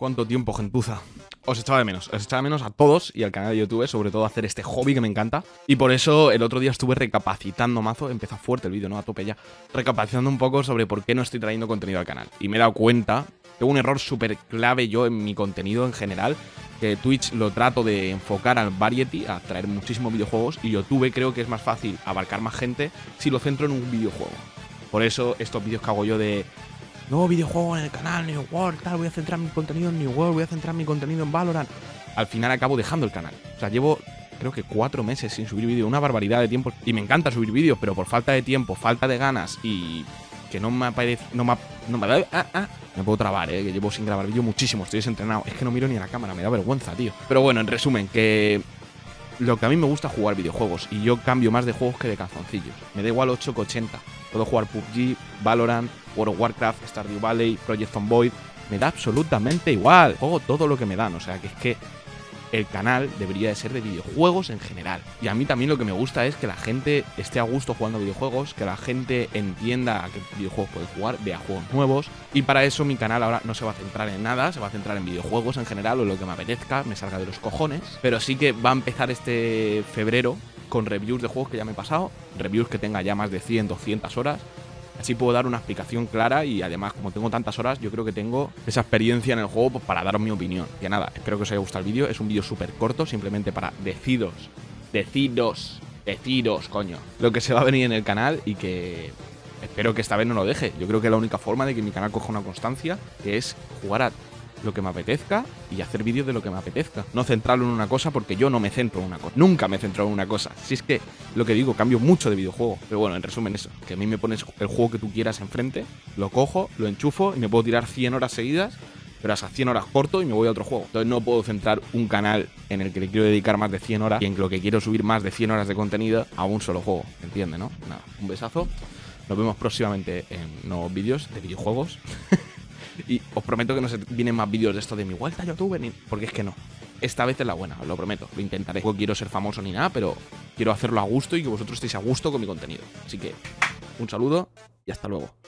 ¿Cuánto tiempo, gentuza? Os echaba de menos, os echaba de menos a todos y al canal de YouTube, sobre todo hacer este hobby que me encanta. Y por eso el otro día estuve recapacitando mazo, empezó fuerte el vídeo, ¿no? A tope ya. Recapacitando un poco sobre por qué no estoy trayendo contenido al canal. Y me he dado cuenta, tengo un error súper clave yo en mi contenido en general, que Twitch lo trato de enfocar al variety, a traer muchísimos videojuegos, y YouTube creo que es más fácil abarcar más gente si lo centro en un videojuego. Por eso estos vídeos que hago yo de nuevo videojuego en el canal, New World, tal, voy a centrar mi contenido en New World, voy a centrar mi contenido en Valorant. Al final acabo dejando el canal. O sea, llevo creo que cuatro meses sin subir vídeo, una barbaridad de tiempo. Y me encanta subir vídeos, pero por falta de tiempo, falta de ganas y que no me aparece, no me, no me, ah, ah, me puedo trabar, eh, que llevo sin grabar vídeo muchísimo, estoy desentrenado. Es que no miro ni a la cámara, me da vergüenza, tío. Pero bueno, en resumen, que lo que a mí me gusta jugar videojuegos y yo cambio más de juegos que de calzoncillos. Me da igual 8 que 80. Puedo jugar PUBG, Valorant, World of Warcraft, Stardew Valley, Project Zomboid. Me da absolutamente igual. Juego todo lo que me dan. O sea que es que el canal debería de ser de videojuegos en general. Y a mí también lo que me gusta es que la gente esté a gusto jugando videojuegos, que la gente entienda a qué videojuegos puede jugar, vea juegos nuevos. Y para eso mi canal ahora no se va a centrar en nada, se va a centrar en videojuegos en general o lo que me apetezca, me salga de los cojones. Pero sí que va a empezar este febrero con reviews de juegos que ya me he pasado, reviews que tenga ya más de 100, 200 horas Así puedo dar una explicación clara y además, como tengo tantas horas, yo creo que tengo esa experiencia en el juego pues, para daros mi opinión. Que nada, espero que os haya gustado el vídeo. Es un vídeo súper corto, simplemente para deciros, deciros, deciros, coño, lo que se va a venir en el canal y que espero que esta vez no lo deje. Yo creo que la única forma de que mi canal coja una constancia es jugar a lo que me apetezca y hacer vídeos de lo que me apetezca. No centrarlo en una cosa porque yo no me centro en una cosa. Nunca me centro en una cosa. Si es que lo que digo, cambio mucho de videojuego. Pero bueno, en resumen eso, que a mí me pones el juego que tú quieras enfrente, lo cojo, lo enchufo y me puedo tirar 100 horas seguidas pero a esas 100 horas corto y me voy a otro juego. Entonces no puedo centrar un canal en el que le quiero dedicar más de 100 horas y en lo que quiero subir más de 100 horas de contenido a un solo juego. ¿Entiende, no? Nada, un besazo. Nos vemos próximamente en nuevos vídeos de videojuegos. Y os prometo que no se vienen más vídeos de esto de mi vuelta a YouTube, porque es que no. Esta vez es la buena, os lo prometo, lo intentaré. No quiero ser famoso ni nada, pero quiero hacerlo a gusto y que vosotros estéis a gusto con mi contenido. Así que un saludo y hasta luego.